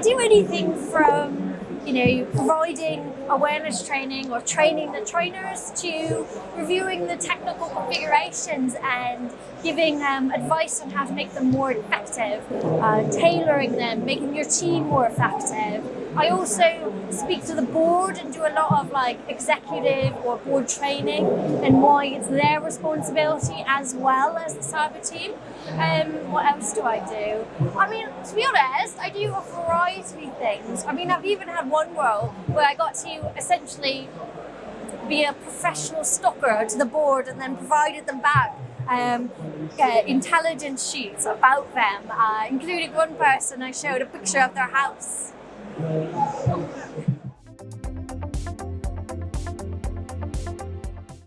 I do anything from you know, providing awareness training or training the trainers to reviewing the technical configurations and giving um, advice on how to make them more effective, uh, tailoring them, making your team more effective. I also speak to the board and do a lot of like executive or board training and why it's their responsibility as well as the cyber team. Um, what else do I do? I mean, to be honest, I do a variety of things. I mean, I've even had one role where I got to essentially be a professional stalker to the board and then provided them back um, uh, intelligence sheets about them, uh, including one person I showed a picture of their house. Thank you.